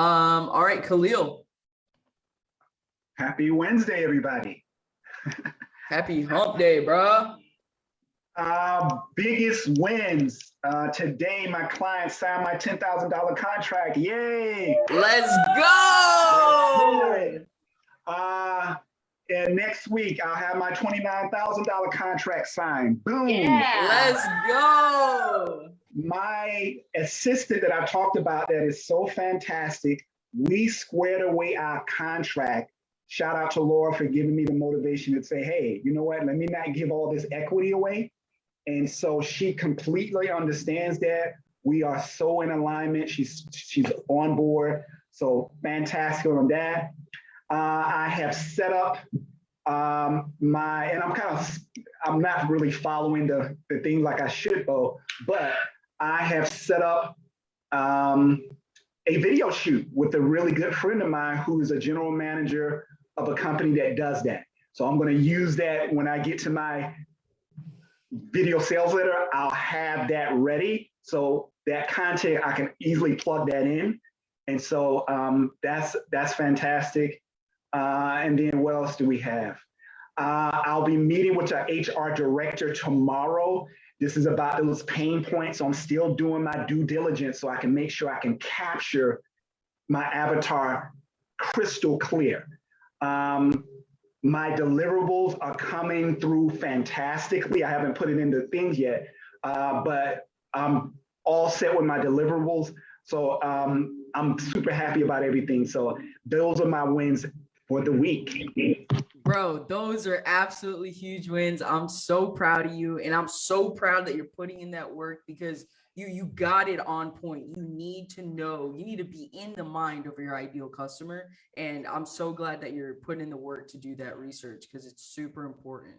Um, all right, Khalil, Happy Wednesday, everybody. happy hump day, bro. Uh, biggest wins. Uh, today, my client signed my $10,000 contract. Yay! Let's go. Uh, and next week, I'll have my $29,000 contract signed. Boom. Let's go. My assistant that I talked about that is so fantastic. We squared away our contract. Shout out to Laura for giving me the motivation to say, hey, you know what? Let me not give all this equity away. And so she completely understands that. We are so in alignment. She's she's on board. So fantastic on that. Uh, I have set up um, my, and I'm kind of, I'm not really following the, the thing like I should, though, but I have set up um, a video shoot with a really good friend of mine who is a general manager of a company that does that. So I'm going to use that when I get to my video sales letter, I'll have that ready. So that content, I can easily plug that in. And so um, that's that's fantastic. Uh, and then what else do we have? Uh, I'll be meeting with our HR director tomorrow. This is about those pain points. So I'm still doing my due diligence so I can make sure I can capture my avatar crystal clear. Um, my deliverables are coming through fantastically. I haven't put it into things yet, uh, but I'm all set with my deliverables. So um, I'm super happy about everything. So those are my wins for the week. Bro, those are absolutely huge wins. I'm so proud of you. And I'm so proud that you're putting in that work because you you got it on point. You need to know, you need to be in the mind of your ideal customer. And I'm so glad that you're putting in the work to do that research because it's super important.